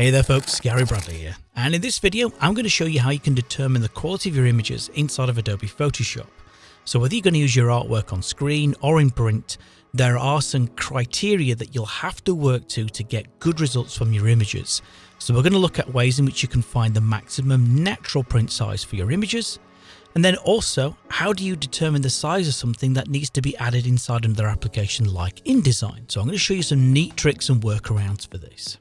Hey there folks, Gary Bradley here, and in this video I'm going to show you how you can determine the quality of your images inside of Adobe Photoshop. So whether you're going to use your artwork on screen or in print, there are some criteria that you'll have to work to to get good results from your images. So we're going to look at ways in which you can find the maximum natural print size for your images, and then also, how do you determine the size of something that needs to be added inside another application like InDesign? So I'm going to show you some neat tricks and workarounds for this.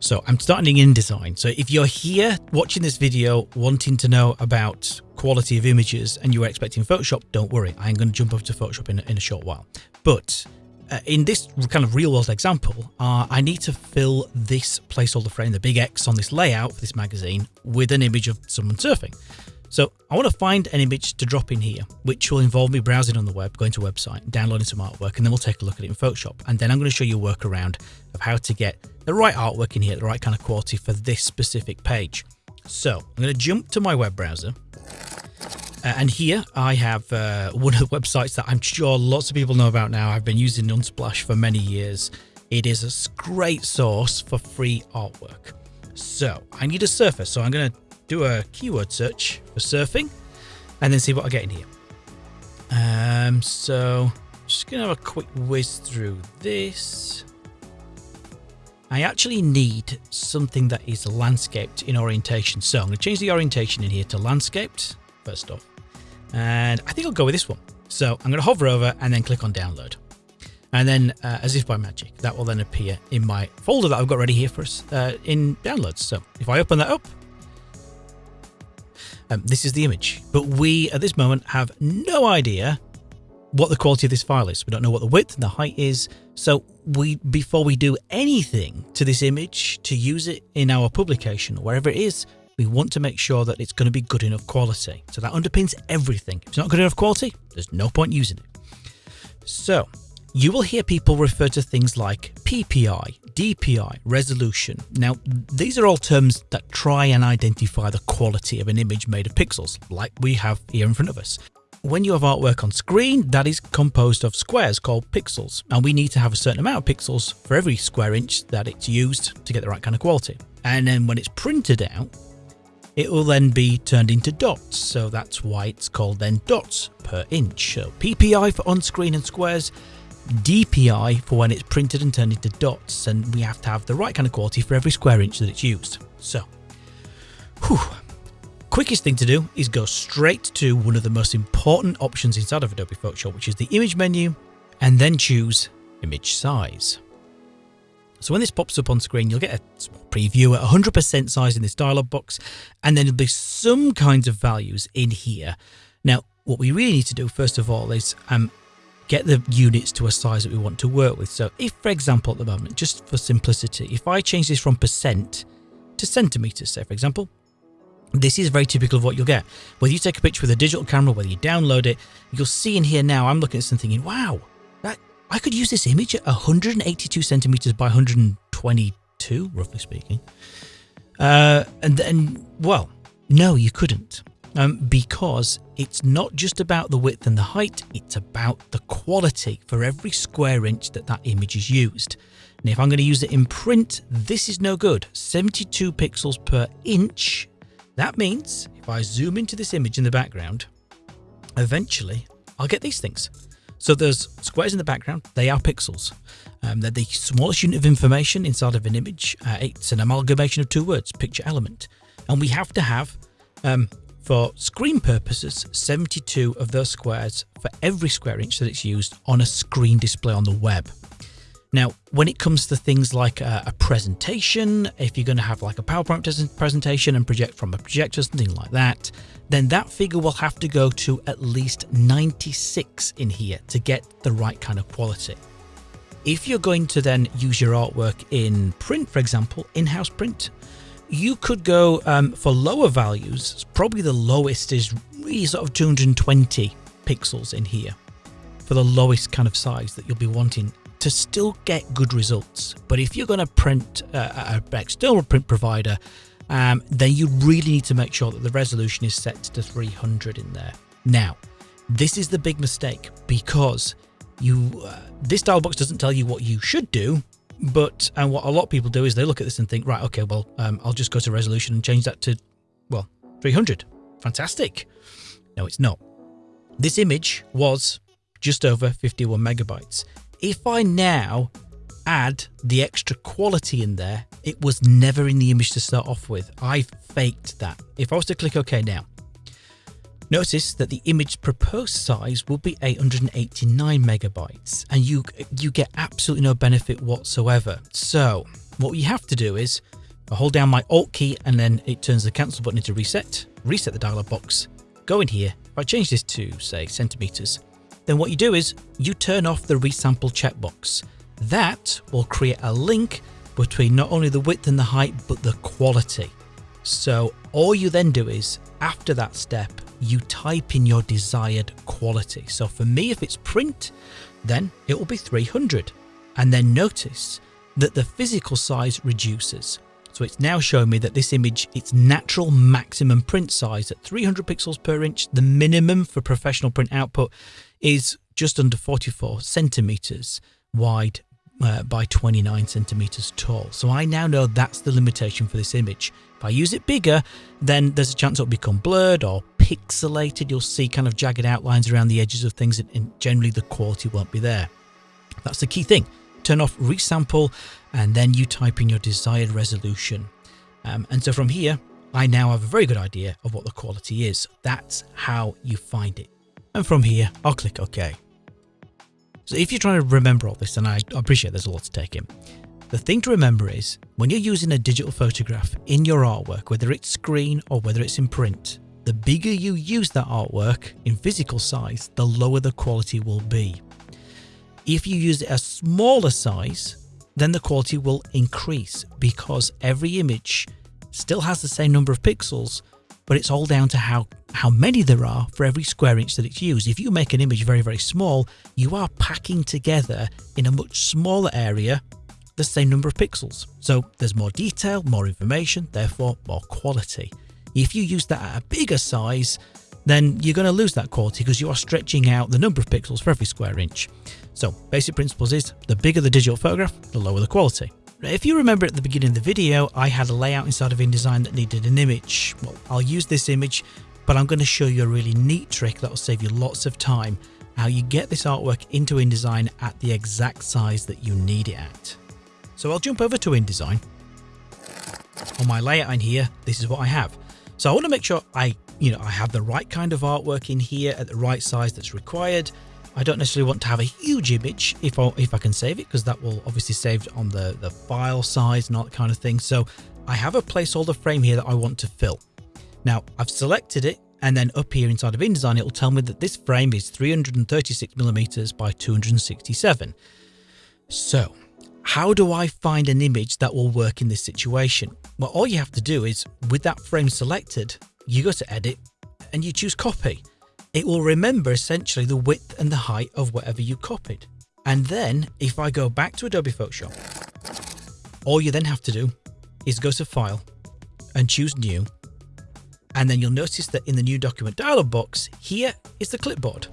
So I'm starting in InDesign. So if you're here watching this video wanting to know about quality of images and you were expecting Photoshop, don't worry. I'm going to jump over to Photoshop in, in a short while. But uh, in this kind of real world example, uh, I need to fill this placeholder frame, the big X on this layout for this magazine, with an image of someone surfing. So I want to find an image to drop in here, which will involve me browsing on the web, going to a website, downloading some artwork, and then we'll take a look at it in Photoshop. And then I'm going to show you a workaround of how to get the right artwork in here, the right kind of quality for this specific page. So I'm going to jump to my web browser. Uh, and here I have uh, one of the websites that I'm sure lots of people know about now. I've been using Unsplash for many years. It is a great source for free artwork. So I need a surfer. So I'm going to do a keyword search for surfing and then see what I get in here. Um, so just to have a quick whiz through this. I actually need something that is landscaped in orientation. So I'm to change the orientation in here to landscaped first off. And I think I'll go with this one. So I'm to hover over and then click on download. And then uh, as if by magic, that will then appear in my folder that I've got ready here for us uh, in downloads. So if I open that up, um, this is the image, but we at this moment have no idea what the quality of this file is. We don't know what the width and the height is. So we, before we do anything to this image to use it in our publication or wherever it is, we want to make sure that it's going to be good enough quality. So that underpins everything. If it's not good enough quality, there's no point using it. So you will hear people refer to things like PPI, DPI, resolution. Now, these are all terms that try and identify the quality of an image made of pixels, like we have here in front of us. When you have artwork on screen, that is composed of squares called pixels, and we need to have a certain amount of pixels for every square inch that it's used to get the right kind of quality. And then when it's printed out, it will then be turned into dots, so that's why it's called then dots per inch. So PPI for on-screen and squares, DPI for when it's printed and turned into dots, and we have to have the right kind of quality for every square inch that it's used. So, whew, quickest thing to do is go straight to one of the most important options inside of Adobe Photoshop, which is the image menu, and then choose image size. So when this pops up on screen, you'll get a small preview at 100% size in this dialog box, and then there'll be some kinds of values in here. Now, what we really need to do first of all is um, get the units to a size that we want to work with. So if, for example, at the moment, just for simplicity, if I change this from percent to centimeters, say, for example, this is very typical of what you'll get. Whether you take a picture with a digital camera, whether you download it, you'll see in here now, I'm looking at something thinking, wow, that I could use this image at 182 centimeters by 122, roughly speaking. Uh, and then, well, no, you couldn't um, because it's not just about the width and the height, it's about the quality for every square inch that that image is used. And if I'm going to use it in print, this is no good. 72 pixels per inch. That means if I zoom into this image in the background, eventually I'll get these things. So there's squares in the background, they are pixels. Um, they're the smallest unit of information inside of an image. Uh, it's an amalgamation of two words, picture element. And we have to have um, for screen purposes, 72 of those squares for every square inch that it's used on a screen display on the web. Now, when it comes to things like a, a presentation, if you're going to have like a PowerPoint presentation and project from a projector, something like that, then that figure will have to go to at least 96 in here to get the right kind of quality. If you're going to then use your artwork in print, for example, in-house print, you could go um, for lower values. Probably the lowest is really sort of 220 pixels in here for the lowest kind of size that you'll be wanting to still get good results. But if you're going to print uh, an external print provider, um, then you really need to make sure that the resolution is set to 300 in there. Now, this is the big mistake because you uh, this dialog box doesn't tell you what you should do But and what a lot of people do is they look at this and think, right, okay, well, um, I'll just go to resolution and change that to, well, 300. Fantastic. No, it's not. This image was just over 51 megabytes. If I now add the extra quality in there, it was never in the image to start off with. I faked that. If I was to click OK now, notice that the image proposed size will be 889 megabytes and you you get absolutely no benefit whatsoever. So what you have to do is I hold down my Alt key and then it turns the cancel button into reset, reset the dialog box, go in here. If I change this to say centimeters, then what you do is you turn off the resample checkbox. That will create a link between not only the width and the height, but the quality. So all you then do is, after that step, you type in your desired quality. So for me, if it's print, then it will be 300. And then notice that the physical size reduces. So it's now showing me that this image, its natural maximum print size at 300 pixels per inch, the minimum for professional print output is just under 44 centimeters wide uh, by 29 centimeters tall. So I now know that's the limitation for this image. If I use it bigger, then there's a chance it'll become blurred or pixelated. You'll see kind of jagged outlines around the edges of things and generally the quality won't be there. That's the key thing. Turn off resample and then you type in your desired resolution. Um, and so from here, I now have a very good idea of what the quality is. That's how you find it. And from here, I'll click OK. So if you're trying to remember all this, and I appreciate there's a lot to take in, the thing to remember is when you're using a digital photograph in your artwork, whether it's screen or whether it's in print, the bigger you use that artwork in physical size, the lower the quality will be. If you use a smaller size, then the quality will increase because every image still has the same number of pixels, but it's all down to how, how many there are for every square inch that it's used. If you make an image very, very small, you are packing together in a much smaller area the same number of pixels. So there's more detail, more information, therefore more quality. If you use that at a bigger size, then you're going to lose that quality because you are stretching out the number of pixels for every square inch. So basic principles is the bigger the digital photograph, the lower the quality. If you remember at the beginning of the video, I had a layout inside of InDesign that needed an image. Well, I'll use this image, but I'm going to show you a really neat trick that will save you lots of time, how you get this artwork into InDesign at the exact size that you need it at. So I'll jump over to InDesign. On my layout in here, this is what I have. So I want to make sure I, you know, I have the right kind of artwork in here at the right size that's required. I don't necessarily want to have a huge image if I, if I can save it because that will obviously save on the, the file size and all that kind of thing. So I have a placeholder frame here that I want to fill. Now I've selected it and then up here inside of InDesign it will tell me that this frame is 336 millimeters by 267. So how do I find an image that will work in this situation? Well, all you have to do is with that frame selected, you go to edit and you choose copy it will remember essentially the width and the height of whatever you copied. And then if I go back to Adobe Photoshop, all you then have to do is go to File and choose New. And then you'll notice that in the New Document dialog box, here is the clipboard.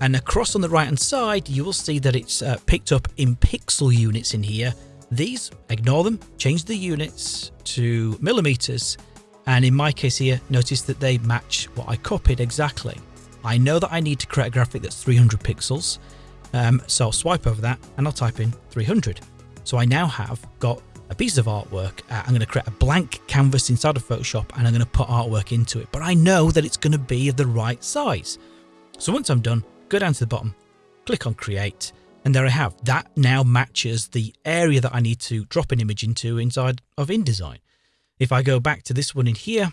And across on the right hand side, you will see that it's uh, picked up in pixel units in here. These, ignore them, change the units to millimeters. And in my case here, notice that they match what I copied exactly. I know that I need to create a graphic that's 300 pixels. Um, so I'll swipe over that and I'll type in 300. So I now have got a piece of artwork. Uh, I'm going to create a blank canvas inside of Photoshop and I'm going to put artwork into it. But I know that it's going to be of the right size. So once I'm done, go down to the bottom, click on create, and there I have. That now matches the area that I need to drop an image into inside of InDesign. If I go back to this one in here,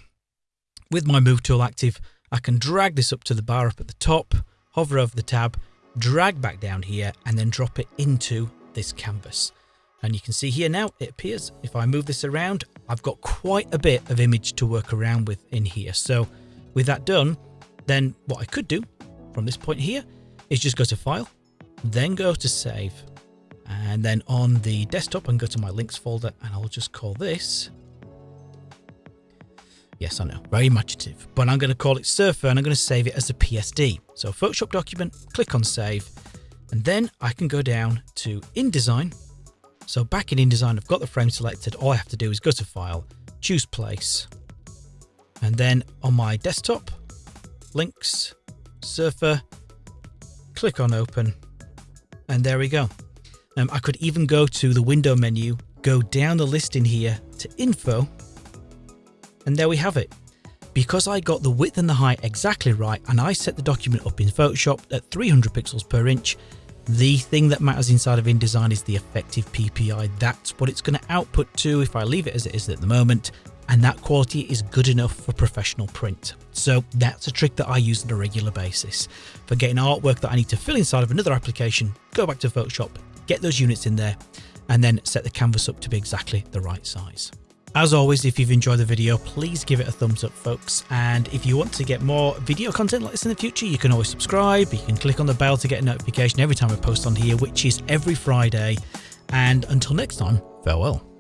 with my move tool active, I can drag this up to the bar up at the top, hover over the tab, drag back down here and then drop it into this canvas. And you can see here now it appears if I move this around, I've got quite a bit of image to work around with in here. So with that done, then what I could do from this point here is just go to file, then go to save. And then on the desktop, and go to my links folder and I'll just call this Yes, I know, very imaginative, but I'm going to call it Surfer and I'm going to save it as a PSD. So Photoshop document, click on save, and then I can go down to InDesign So back in InDesign, I've got the frame selected. All I have to do is go to File, choose Place, and then on my desktop, Links, Surfer, click on Open, and there we go. Um, I could even go to the window menu, go down the list in here to Info, and there we have it. Because I got the width and the height exactly right and I set the document up in Photoshop at 300 pixels per inch, the thing that matters inside of InDesign is the effective PPI. That's what it's going to output to if I leave it as it is at the moment. And that quality is good enough for professional print. So that's a trick that I use on a regular basis. For getting artwork that I need to fill inside of another application, go back to Photoshop, get those units in there, and then set the canvas up to be exactly the right size. As always, if you've enjoyed the video, please give it a thumbs up, folks. And if you want to get more video content like this in the future, you can always subscribe. You can click on the bell to get a notification every time I post on here, which is every Friday. And until next time, farewell.